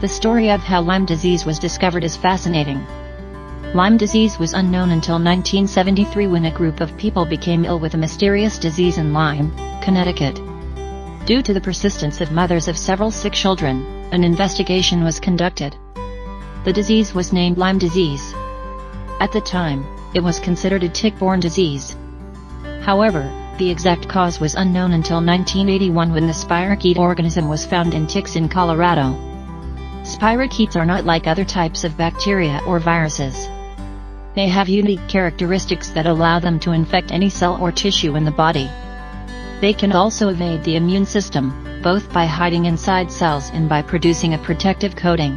The story of how Lyme disease was discovered is fascinating. Lyme disease was unknown until 1973 when a group of people became ill with a mysterious disease in Lyme, Connecticut. Due to the persistence of mothers of several sick children, an investigation was conducted. The disease was named Lyme disease. At the time, it was considered a tick-borne disease. However, the exact cause was unknown until 1981 when the spirochete organism was found in ticks in Colorado. Spirochetes are not like other types of bacteria or viruses. They have unique characteristics that allow them to infect any cell or tissue in the body. They can also evade the immune system, both by hiding inside cells and by producing a protective coating.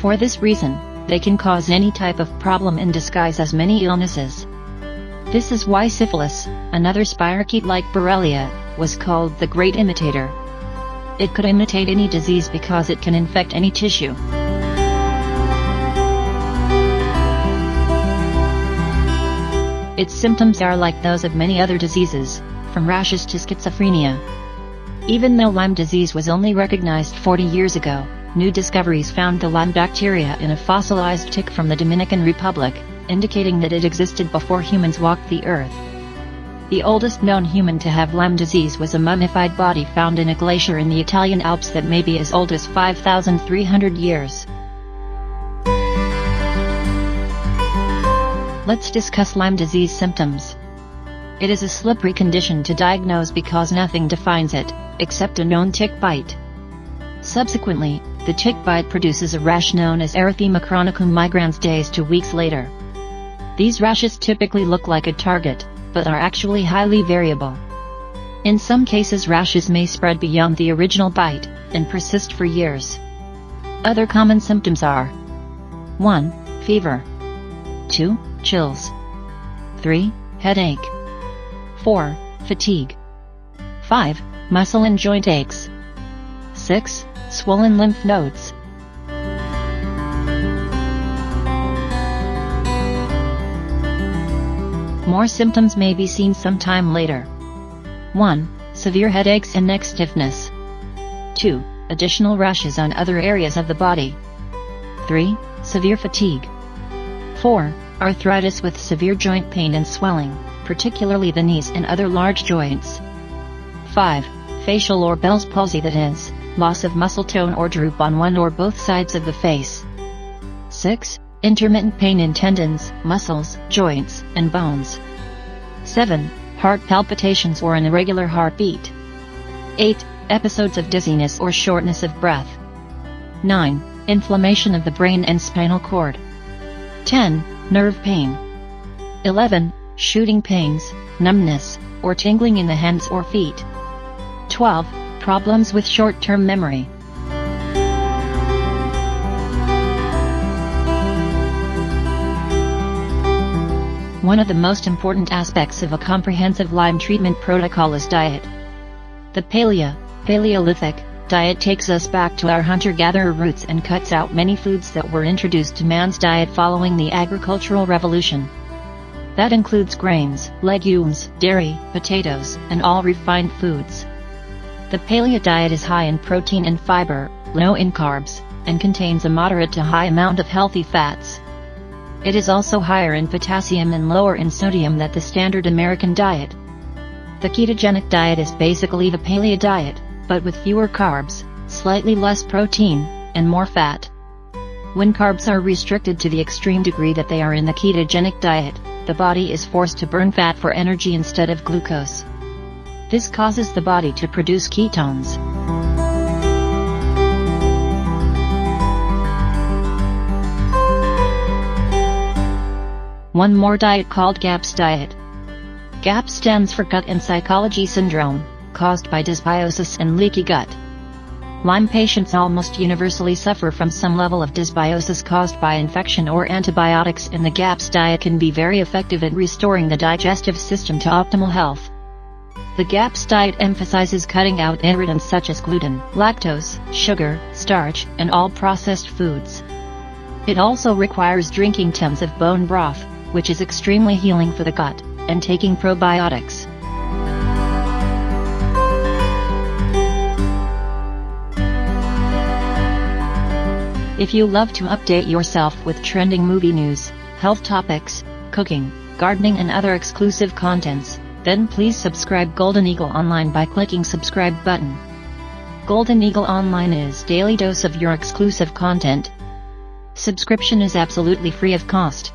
For this reason, they can cause any type of problem in disguise as many illnesses. This is why syphilis, another spirochete like Borrelia, was called the Great Imitator. It could imitate any disease because it can infect any tissue. Its symptoms are like those of many other diseases, from rashes to schizophrenia. Even though Lyme disease was only recognized 40 years ago, new discoveries found the Lyme bacteria in a fossilized tick from the Dominican Republic, indicating that it existed before humans walked the earth. The oldest known human to have Lyme disease was a mummified body found in a glacier in the Italian Alps that may be as old as 5,300 years. Let's discuss Lyme disease symptoms. It is a slippery condition to diagnose because nothing defines it, except a known tick bite. Subsequently, the tick bite produces a rash known as erythema chronicum migrans days to weeks later. These rashes typically look like a target, but are actually highly variable. In some cases rashes may spread beyond the original bite, and persist for years. Other common symptoms are 1. Fever 2. Chills 3. Headache 4. Fatigue 5. Muscle and joint aches 6. Swollen lymph nodes More symptoms may be seen sometime later. 1. Severe headaches and neck stiffness. 2. Additional rashes on other areas of the body. 3. Severe fatigue. 4. Arthritis with severe joint pain and swelling, particularly the knees and other large joints. 5. Facial or Bell's palsy that is, loss of muscle tone or droop on one or both sides of the face. 6. Intermittent pain in tendons, muscles, joints, and bones. 7. Heart palpitations or an irregular heartbeat. 8. Episodes of dizziness or shortness of breath. 9. Inflammation of the brain and spinal cord. 10. Nerve pain. 11. Shooting pains, numbness, or tingling in the hands or feet. 12. Problems with short-term memory. One of the most important aspects of a comprehensive Lyme treatment protocol is diet. The Paleo, Paleolithic, diet takes us back to our hunter-gatherer roots and cuts out many foods that were introduced to man's diet following the agricultural revolution. That includes grains, legumes, dairy, potatoes, and all refined foods. The paleo diet is high in protein and fiber, low in carbs, and contains a moderate to high amount of healthy fats. It is also higher in potassium and lower in sodium than the standard American diet. The ketogenic diet is basically the paleo diet, but with fewer carbs, slightly less protein, and more fat. When carbs are restricted to the extreme degree that they are in the ketogenic diet, the body is forced to burn fat for energy instead of glucose. This causes the body to produce ketones. One more diet called GAPS diet. GAP stands for Gut and Psychology Syndrome, caused by dysbiosis and leaky gut. Lyme patients almost universally suffer from some level of dysbiosis caused by infection or antibiotics and the GAPS diet can be very effective at restoring the digestive system to optimal health. The GAPS diet emphasizes cutting out irritants such as gluten, lactose, sugar, starch, and all processed foods. It also requires drinking tons of bone broth, which is extremely healing for the gut, and taking probiotics. If you love to update yourself with trending movie news, health topics, cooking, gardening and other exclusive contents, then please subscribe Golden Eagle Online by clicking subscribe button. Golden Eagle Online is daily dose of your exclusive content. Subscription is absolutely free of cost.